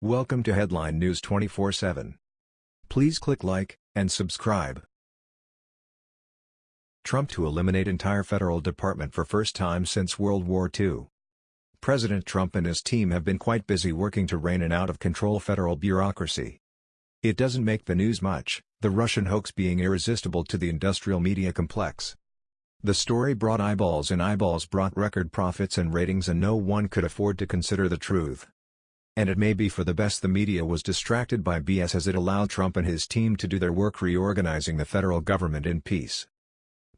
Welcome to Headline News 24/7. Please click like and subscribe. Trump to eliminate entire federal department for first time since World War II. President Trump and his team have been quite busy working to rein in out of control federal bureaucracy. It doesn't make the news much, the Russian hoax being irresistible to the industrial media complex. The story brought eyeballs and eyeballs brought record profits and ratings and no one could afford to consider the truth. And it may be for the best the media was distracted by BS as it allowed Trump and his team to do their work reorganizing the federal government in peace.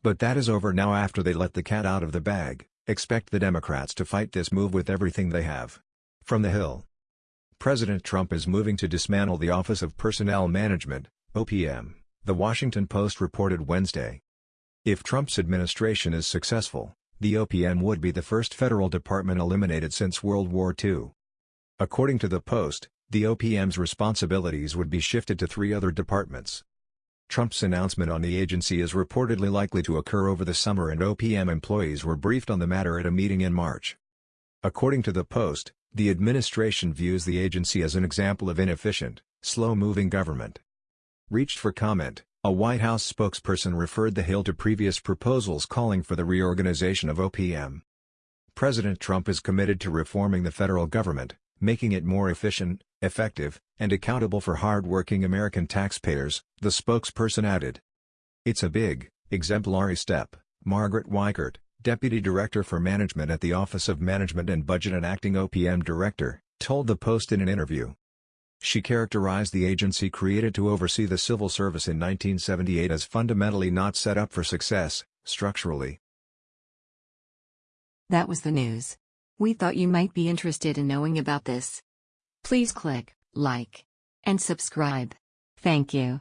But that is over now after they let the cat out of the bag, expect the Democrats to fight this move with everything they have. From the Hill President Trump is moving to dismantle the Office of Personnel Management, OPM, The Washington Post reported Wednesday. If Trump's administration is successful, the OPM would be the first federal department eliminated since World War II. According to the Post, the OPM's responsibilities would be shifted to three other departments. Trump's announcement on the agency is reportedly likely to occur over the summer and OPM employees were briefed on the matter at a meeting in March. According to the Post, the administration views the agency as an example of inefficient, slow-moving government. Reached for comment, a White House spokesperson referred the Hill to previous proposals calling for the reorganization of OPM. President Trump is committed to reforming the federal government, making it more efficient, effective, and accountable for hard-working American taxpayers, the spokesperson added. It's a big, exemplary step, Margaret Weichert, Deputy Director for Management at the Office of Management and Budget and acting OPM Director, told the Post in an interview. She characterized the agency created to oversee the civil service in 1978 as fundamentally not set up for success, structurally. That was the news. We thought you might be interested in knowing about this. Please click like and subscribe. Thank you.